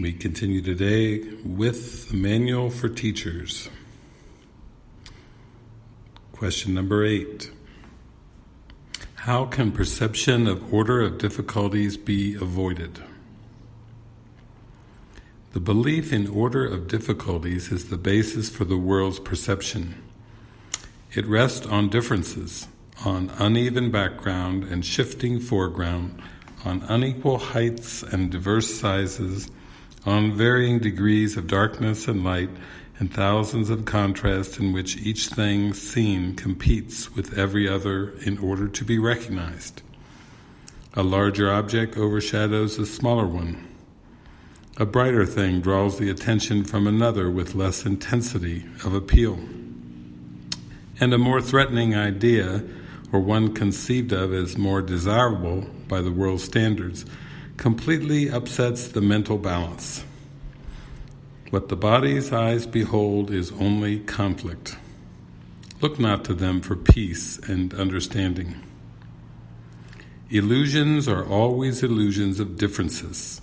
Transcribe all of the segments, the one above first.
We continue today with the Manual for Teachers. Question number eight. How can perception of order of difficulties be avoided? The belief in order of difficulties is the basis for the world's perception. It rests on differences, on uneven background and shifting foreground, on unequal heights and diverse sizes, on varying degrees of darkness and light, and thousands of contrasts in which each thing seen competes with every other in order to be recognized. A larger object overshadows a smaller one. A brighter thing draws the attention from another with less intensity of appeal. And a more threatening idea, or one conceived of as more desirable by the world's standards, completely upsets the mental balance. What the body's eyes behold is only conflict. Look not to them for peace and understanding. Illusions are always illusions of differences.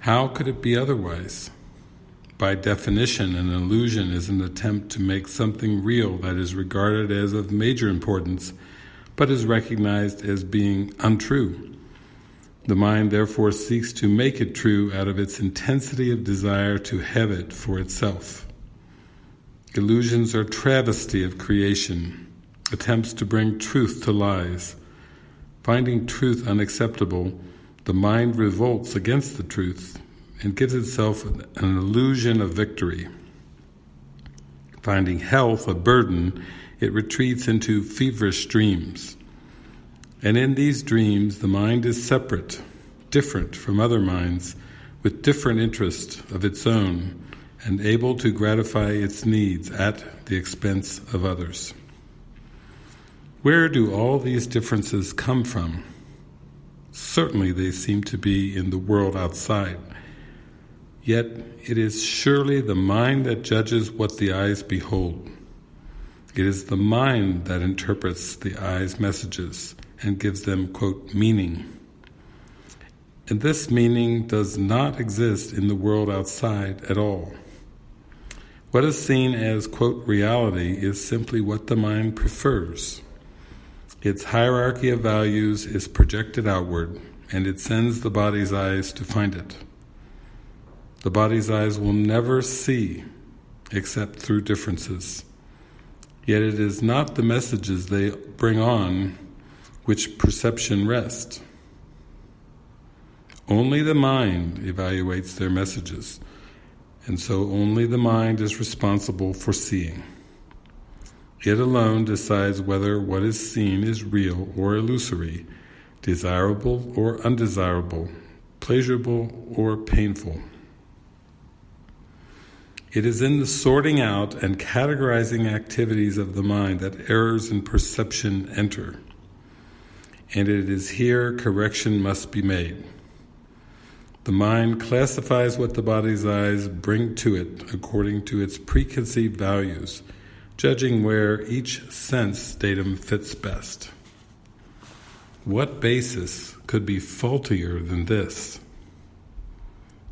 How could it be otherwise? By definition, an illusion is an attempt to make something real that is regarded as of major importance, but is recognized as being untrue. The mind therefore seeks to make it true out of its intensity of desire to have it for itself. Illusions are travesty of creation, attempts to bring truth to lies. Finding truth unacceptable, the mind revolts against the truth and gives itself an illusion of victory. Finding health a burden, it retreats into feverish dreams. And in these dreams, the mind is separate, different from other minds, with different interests of its own, and able to gratify its needs at the expense of others. Where do all these differences come from? Certainly they seem to be in the world outside. Yet it is surely the mind that judges what the eyes behold. It is the mind that interprets the eye's messages, and gives them, quote, meaning. And this meaning does not exist in the world outside at all. What is seen as, quote, reality is simply what the mind prefers. Its hierarchy of values is projected outward, and it sends the body's eyes to find it. The body's eyes will never see except through differences. Yet it is not the messages they bring on which perception rests. Only the mind evaluates their messages, and so only the mind is responsible for seeing. It alone decides whether what is seen is real or illusory, desirable or undesirable, pleasurable or painful. It is in the sorting out and categorizing activities of the mind that errors in perception enter and it is here correction must be made. The mind classifies what the body's eyes bring to it according to its preconceived values, judging where each sense datum fits best. What basis could be faultier than this?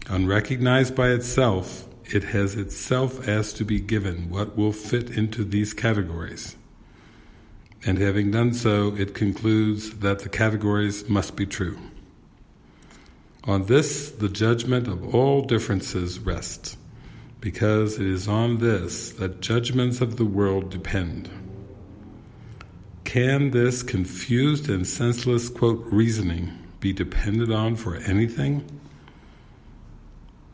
Unrecognized by itself, it has itself asked to be given what will fit into these categories and having done so, it concludes that the categories must be true. On this, the judgment of all differences rests, because it is on this that judgments of the world depend. Can this confused and senseless, quote, reasoning be depended on for anything?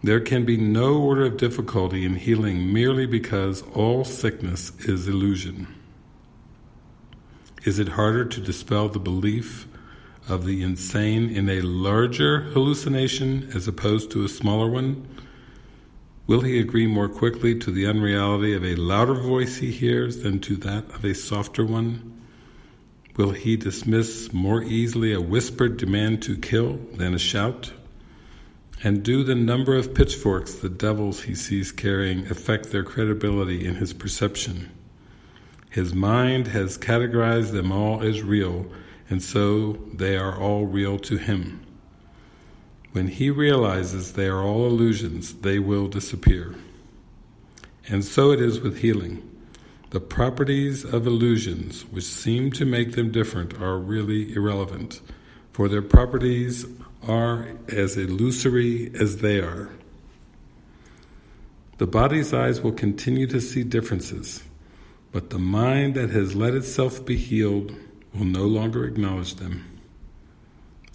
There can be no order of difficulty in healing merely because all sickness is illusion. Is it harder to dispel the belief of the insane in a larger hallucination as opposed to a smaller one? Will he agree more quickly to the unreality of a louder voice he hears than to that of a softer one? Will he dismiss more easily a whispered demand to kill than a shout? And do the number of pitchforks the devils he sees carrying affect their credibility in his perception? His mind has categorized them all as real, and so they are all real to him. When he realizes they are all illusions, they will disappear. And so it is with healing. The properties of illusions, which seem to make them different, are really irrelevant, for their properties are as illusory as they are. The body's eyes will continue to see differences, but the mind that has let itself be healed will no longer acknowledge them.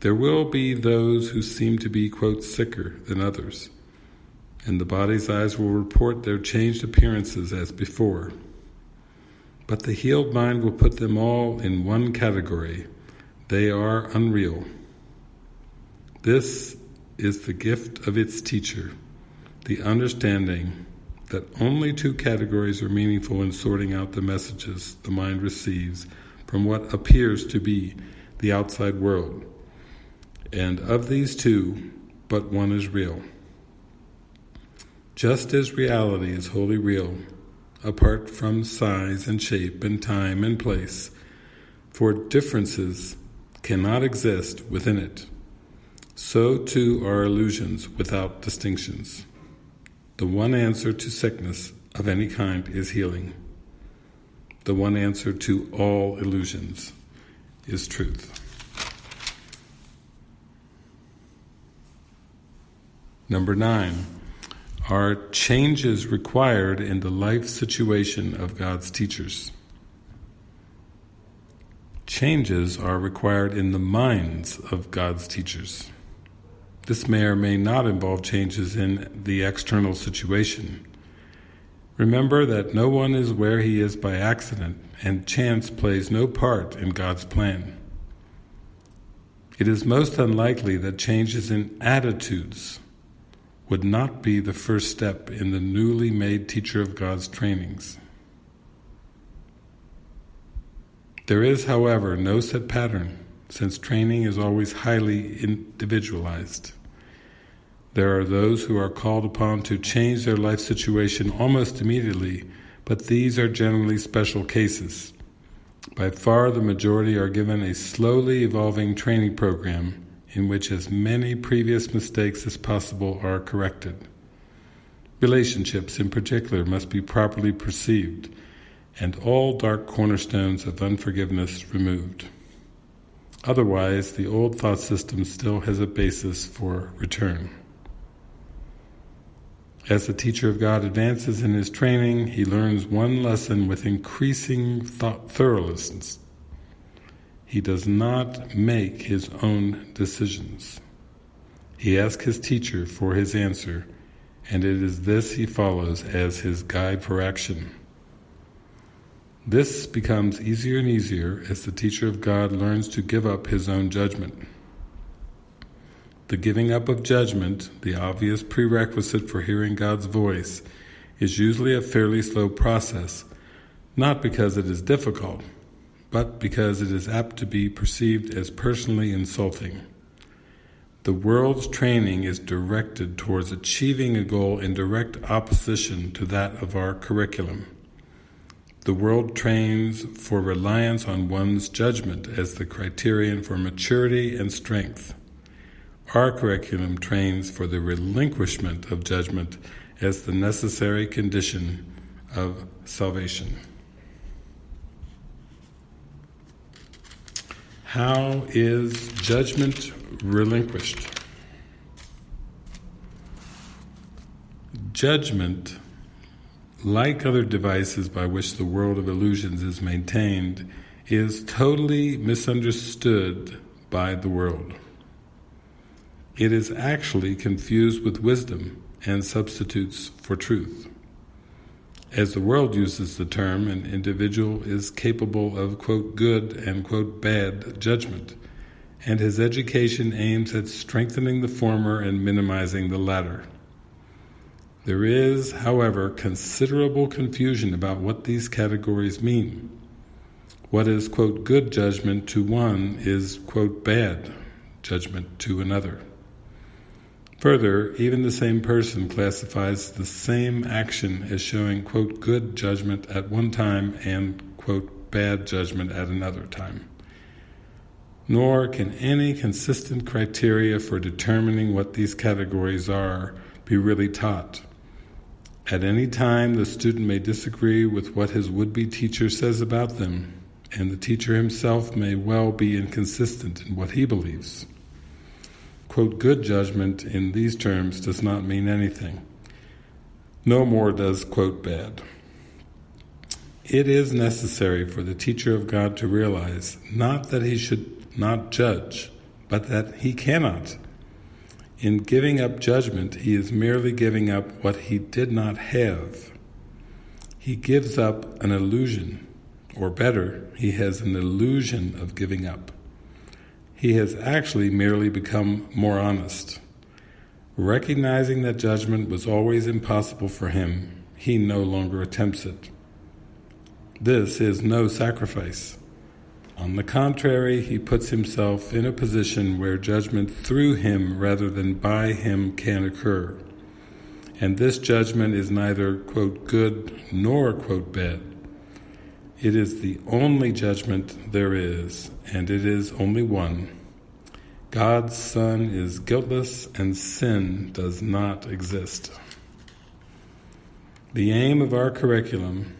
There will be those who seem to be, quote, sicker than others, and the body's eyes will report their changed appearances as before. But the healed mind will put them all in one category. They are unreal. This is the gift of its teacher, the understanding that only two categories are meaningful in sorting out the messages the mind receives from what appears to be the outside world and of these two, but one is real. Just as reality is wholly real, apart from size and shape and time and place, for differences cannot exist within it, so too are illusions without distinctions. The one answer to sickness of any kind is healing. The one answer to all illusions is truth. Number nine, are changes required in the life situation of God's teachers? Changes are required in the minds of God's teachers. This may or may not involve changes in the external situation. Remember that no one is where he is by accident, and chance plays no part in God's plan. It is most unlikely that changes in attitudes would not be the first step in the newly made Teacher of God's trainings. There is, however, no set pattern, since training is always highly individualized. There are those who are called upon to change their life situation almost immediately, but these are generally special cases. By far the majority are given a slowly evolving training program in which as many previous mistakes as possible are corrected. Relationships in particular must be properly perceived and all dark cornerstones of unforgiveness removed. Otherwise, the old thought system still has a basis for return. As the teacher of God advances in his training, he learns one lesson with increasing thoroughness he does not make his own decisions. He asks his teacher for his answer, and it is this he follows as his guide for action. This becomes easier and easier as the teacher of God learns to give up his own judgment. The giving up of judgment, the obvious prerequisite for hearing God's voice, is usually a fairly slow process, not because it is difficult, but because it is apt to be perceived as personally insulting. The world's training is directed towards achieving a goal in direct opposition to that of our curriculum. The world trains for reliance on one's judgment as the criterion for maturity and strength. Our curriculum trains for the relinquishment of judgment as the necessary condition of salvation. How is judgment relinquished? Judgment, like other devices by which the world of illusions is maintained, is totally misunderstood by the world. It is actually confused with wisdom and substitutes for truth. As the world uses the term, an individual is capable of, quote, good and, quote, bad judgment, and his education aims at strengthening the former and minimizing the latter. There is, however, considerable confusion about what these categories mean. What is, quote, good judgment to one is, quote, bad judgment to another. Further, even the same person classifies the same action as showing, quote, good judgment at one time and, quote, bad judgment at another time. nor can any consistent criteria for determining what these categories are be really taught. At any time, the student may disagree with what his would-be teacher says about them, and the teacher himself may well be inconsistent in what he believes. Quote, good judgment in these terms does not mean anything. No more does, quote, bad. It is necessary for the teacher of God to realize not that he should not judge, but that he cannot. In giving up judgment, he is merely giving up what he did not have. He gives up an illusion, or better, he has an illusion of giving up. He has actually merely become more honest. Recognizing that judgment was always impossible for him, he no longer attempts it. This is no sacrifice. On the contrary, he puts himself in a position where judgment through him rather than by him can occur. And this judgment is neither, quote, good nor, quote, bad. It is the only judgment there is, and it is only one. God's Son is guiltless and sin does not exist. The aim of our curriculum,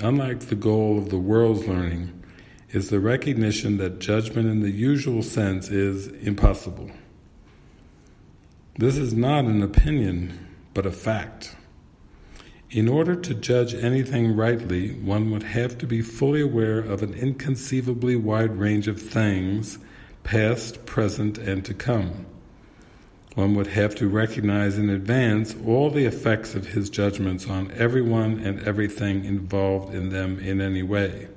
unlike the goal of the world's learning, is the recognition that judgment in the usual sense is impossible. This is not an opinion, but a fact. In order to judge anything rightly, one would have to be fully aware of an inconceivably wide range of things, past, present, and to come. One would have to recognize in advance all the effects of his judgments on everyone and everything involved in them in any way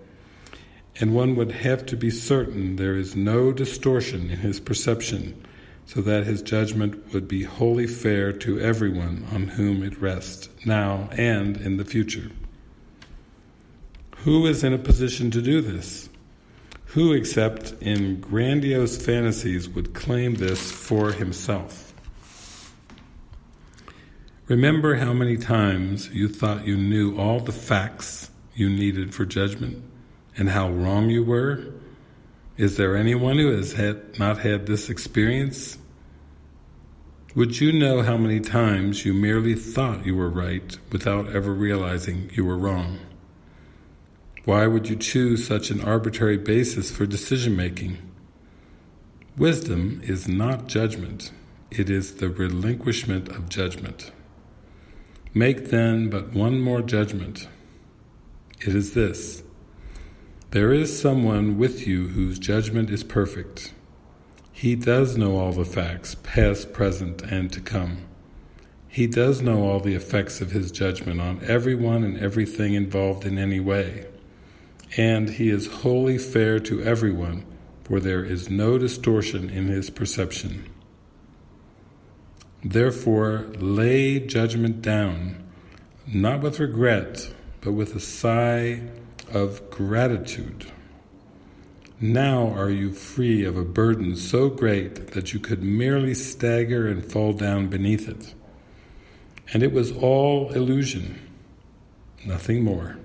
and one would have to be certain there is no distortion in his perception so that his judgment would be wholly fair to everyone on whom it rests, now and in the future. Who is in a position to do this? Who except in grandiose fantasies would claim this for himself? Remember how many times you thought you knew all the facts you needed for judgment? and how wrong you were? Is there anyone who has had, not had this experience? Would you know how many times you merely thought you were right without ever realizing you were wrong? Why would you choose such an arbitrary basis for decision-making? Wisdom is not judgment, it is the relinquishment of judgment. Make then but one more judgment. It is this, there is someone with you whose judgment is perfect. He does know all the facts, past, present, and to come. He does know all the effects of his judgment on everyone and everything involved in any way. And he is wholly fair to everyone, for there is no distortion in his perception. Therefore, lay judgment down, not with regret, but with a sigh of gratitude. Now are you free of a burden so great that you could merely stagger and fall down beneath it. And it was all illusion, nothing more.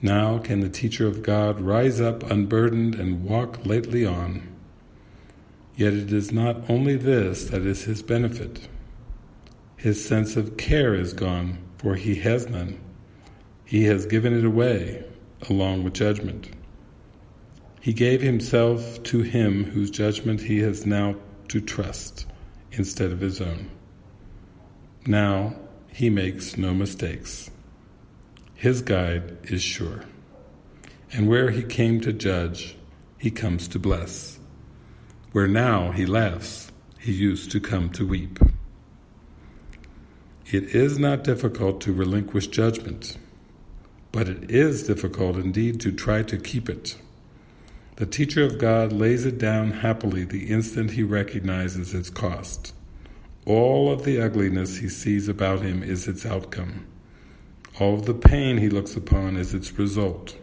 Now can the teacher of God rise up unburdened and walk lightly on. Yet it is not only this that is his benefit. His sense of care is gone, for he has none. He has given it away along with judgment. He gave himself to him whose judgment he has now to trust instead of his own. Now he makes no mistakes. His guide is sure. And where he came to judge, he comes to bless. Where now he laughs, he used to come to weep. It is not difficult to relinquish judgment but it is difficult indeed to try to keep it. The teacher of God lays it down happily the instant he recognizes its cost. All of the ugliness he sees about him is its outcome. All of the pain he looks upon is its result.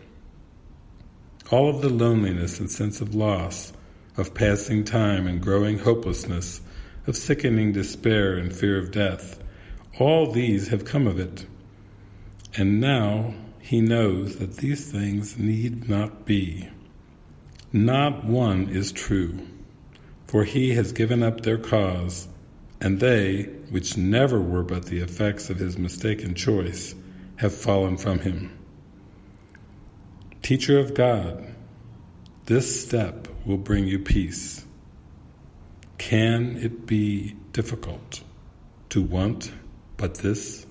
All of the loneliness and sense of loss, of passing time and growing hopelessness, of sickening despair and fear of death, all these have come of it. And now he knows that these things need not be. Not one is true, for he has given up their cause, and they, which never were but the effects of his mistaken choice, have fallen from him. Teacher of God, this step will bring you peace. Can it be difficult to want but this?